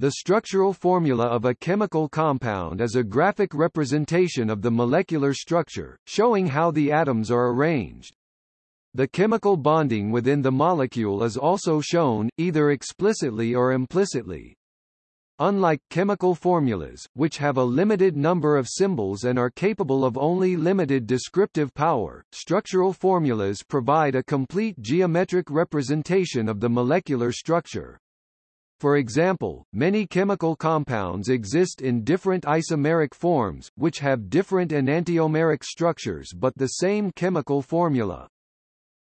The structural formula of a chemical compound is a graphic representation of the molecular structure, showing how the atoms are arranged. The chemical bonding within the molecule is also shown, either explicitly or implicitly. Unlike chemical formulas, which have a limited number of symbols and are capable of only limited descriptive power, structural formulas provide a complete geometric representation of the molecular structure. For example, many chemical compounds exist in different isomeric forms, which have different enantiomeric structures but the same chemical formula.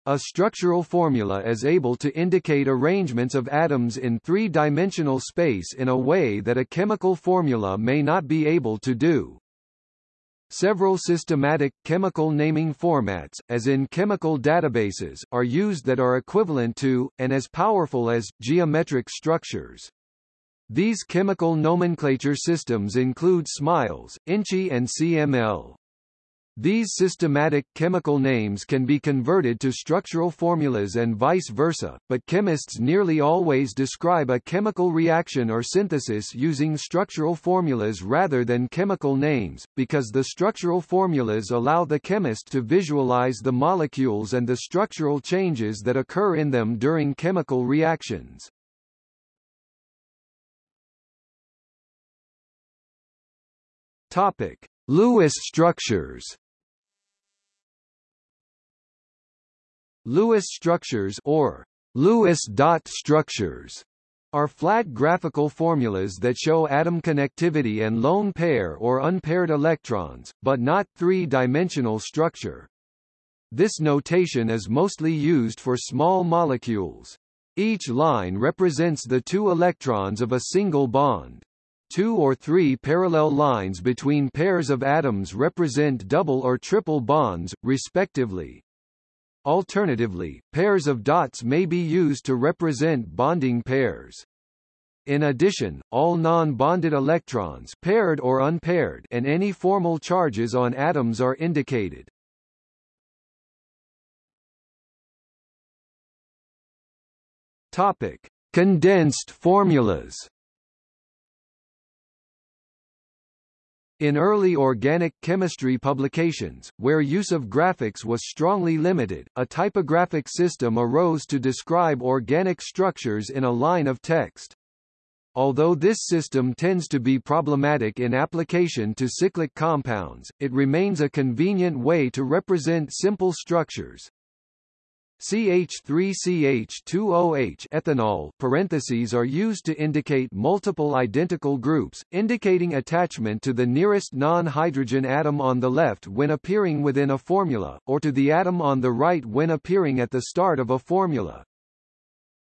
A structural formula is able to indicate arrangements of atoms in three-dimensional space in a way that a chemical formula may not be able to do. Several systematic, chemical naming formats, as in chemical databases, are used that are equivalent to, and as powerful as, geometric structures. These chemical nomenclature systems include SMILES, INCHI and CML. These systematic chemical names can be converted to structural formulas and vice versa, but chemists nearly always describe a chemical reaction or synthesis using structural formulas rather than chemical names, because the structural formulas allow the chemist to visualize the molecules and the structural changes that occur in them during chemical reactions. Topic: Lewis structures Lewis structures or Lewis dot structures are flat graphical formulas that show atom connectivity and lone pair or unpaired electrons, but not three-dimensional structure. This notation is mostly used for small molecules. Each line represents the two electrons of a single bond. Two or three parallel lines between pairs of atoms represent double or triple bonds, respectively. Alternatively, pairs of dots may be used to represent bonding pairs. In addition, all non-bonded electrons paired or unpaired and any formal charges on atoms are indicated. Topic: Condensed formulas. In early organic chemistry publications, where use of graphics was strongly limited, a typographic system arose to describe organic structures in a line of text. Although this system tends to be problematic in application to cyclic compounds, it remains a convenient way to represent simple structures. CH3CH2OH ethanol parentheses are used to indicate multiple identical groups, indicating attachment to the nearest non-hydrogen atom on the left when appearing within a formula, or to the atom on the right when appearing at the start of a formula.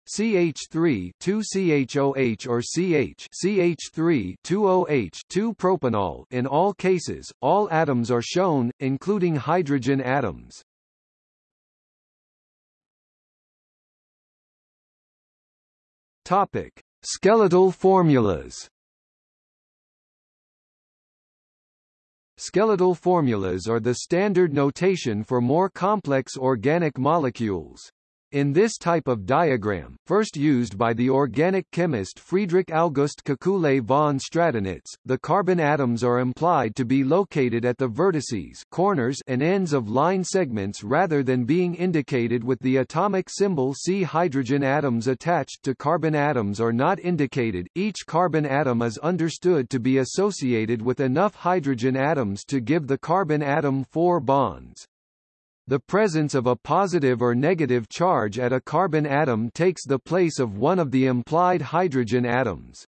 CH3 2CHOH or CH CH3 2OH 2-propanol in all cases, all atoms are shown, including hydrogen atoms. Topic: Skeletal formulas. Skeletal formulas are the standard notation for more complex organic molecules. In this type of diagram, first used by the organic chemist Friedrich August Kekule von Stradonitz, the carbon atoms are implied to be located at the vertices corners and ends of line segments rather than being indicated with the atomic symbol C. Hydrogen atoms attached to carbon atoms are not indicated, each carbon atom is understood to be associated with enough hydrogen atoms to give the carbon atom four bonds. The presence of a positive or negative charge at a carbon atom takes the place of one of the implied hydrogen atoms.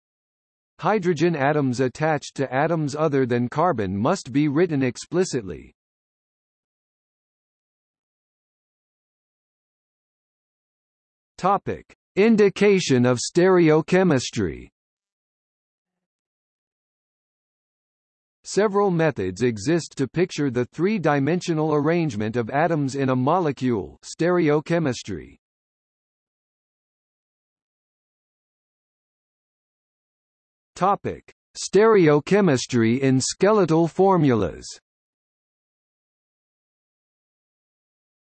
Hydrogen atoms attached to atoms other than carbon must be written explicitly. Topic: Indication of stereochemistry. Several methods exist to picture the three-dimensional arrangement of atoms in a molecule stereochemistry. Topic: Stereochemistry in skeletal formulas.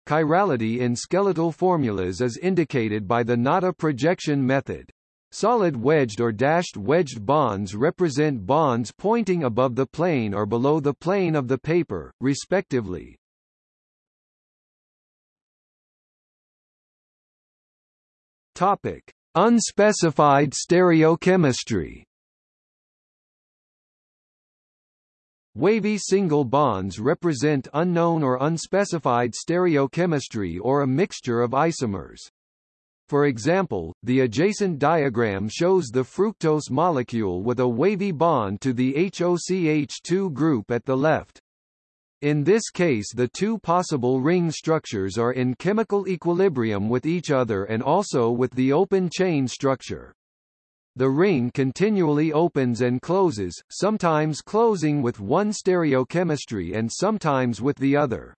Chirality in skeletal formulas is indicated by the Natta projection method. Solid wedged or dashed wedged bonds represent bonds pointing above the plane or below the plane of the paper, respectively. Topic: Unspecified stereochemistry. Wavy single bonds represent unknown or unspecified stereochemistry or a mixture of isomers. For example, the adjacent diagram shows the fructose molecule with a wavy bond to the HOCH2 group at the left. In this case the two possible ring structures are in chemical equilibrium with each other and also with the open chain structure. The ring continually opens and closes, sometimes closing with one stereochemistry and sometimes with the other.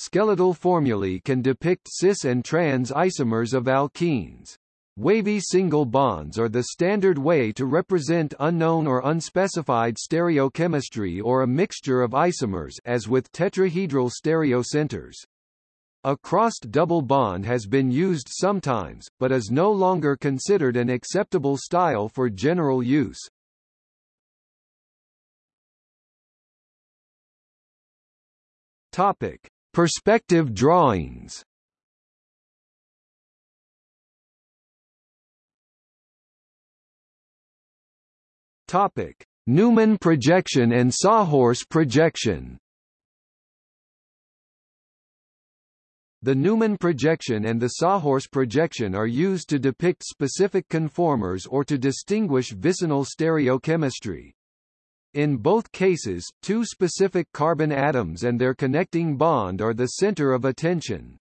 Skeletal formulae can depict cis and trans isomers of alkenes. Wavy single bonds are the standard way to represent unknown or unspecified stereochemistry or a mixture of isomers as with tetrahedral stereocenters. A crossed double bond has been used sometimes, but is no longer considered an acceptable style for general use. Topic: Perspective drawings Topic: Newman projection and Sawhorse projection. The Newman projection and the Sawhorse projection are used to depict specific conformers or to distinguish vicinal stereochemistry. In both cases, two specific carbon atoms and their connecting bond are the center of attention.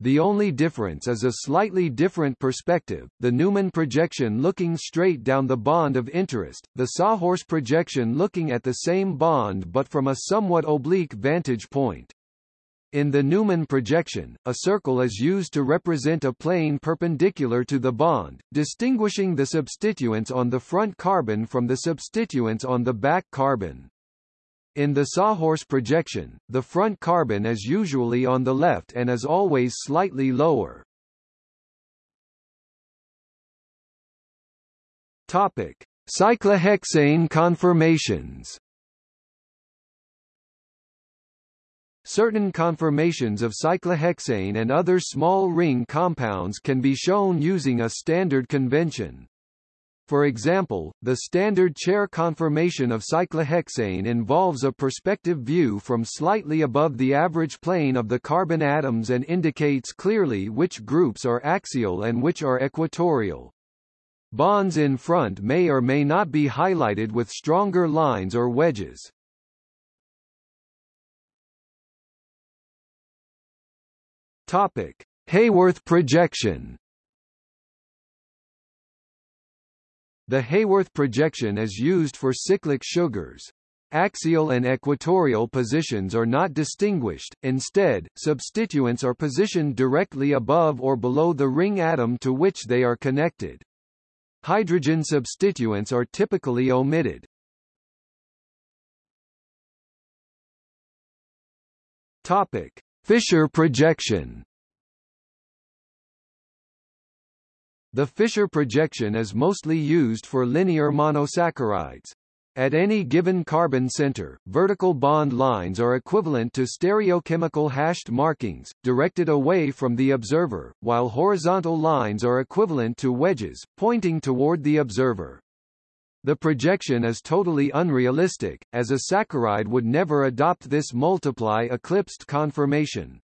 The only difference is a slightly different perspective, the Newman projection looking straight down the bond of interest, the Sawhorse projection looking at the same bond but from a somewhat oblique vantage point. In the Newman projection, a circle is used to represent a plane perpendicular to the bond, distinguishing the substituents on the front carbon from the substituents on the back carbon. In the sawhorse projection, the front carbon is usually on the left and is always slightly lower. Topic: Cyclohexane conformations Certain conformations of cyclohexane and other small ring compounds can be shown using a standard convention. For example, the standard chair conformation of cyclohexane involves a perspective view from slightly above the average plane of the carbon atoms and indicates clearly which groups are axial and which are equatorial. Bonds in front may or may not be highlighted with stronger lines or wedges. Topic: Haworth projection. The Haworth projection is used for cyclic sugars. Axial and equatorial positions are not distinguished, instead, substituents are positioned directly above or below the ring atom to which they are connected. Hydrogen substituents are typically omitted. Topic: Fischer projection The Fischer projection is mostly used for linear monosaccharides. At any given carbon center, vertical bond lines are equivalent to stereochemical hashed markings, directed away from the observer, while horizontal lines are equivalent to wedges, pointing toward the observer. The projection is totally unrealistic, as a saccharide would never adopt this multiply eclipsed conformation.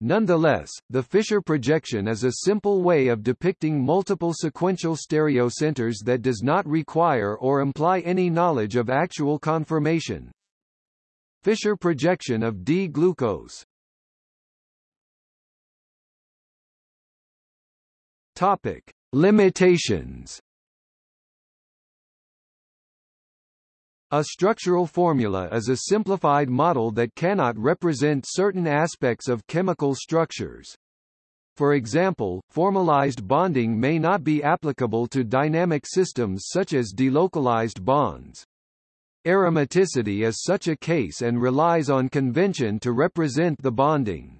Nonetheless, the Fischer projection is a simple way of depicting multiple sequential stereocenters that does not require or imply any knowledge of actual conformation. Fischer projection of D-glucose Topic. Limitations A structural formula is a simplified model that cannot represent certain aspects of chemical structures. For example, formalized bonding may not be applicable to dynamic systems such as delocalized bonds. Aromaticity is such a case and relies on convention to represent the bonding.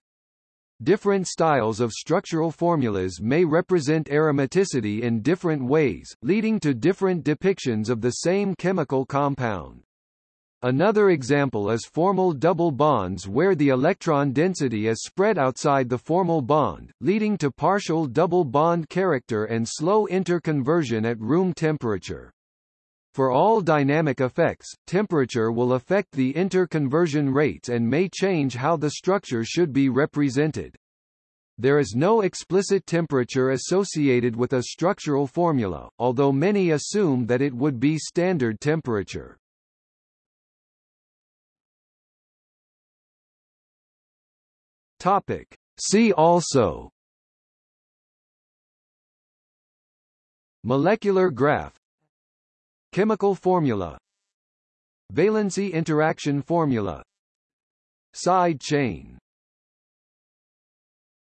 Different styles of structural formulas may represent aromaticity in different ways, leading to different depictions of the same chemical compound. Another example is formal double bonds where the electron density is spread outside the formal bond, leading to partial double bond character and slow interconversion at room temperature. For all dynamic effects, temperature will affect the interconversion rates and may change how the structure should be represented. There is no explicit temperature associated with a structural formula, although many assume that it would be standard temperature. Topic. See also Molecular graph Chemical formula. Valency interaction formula. Side chain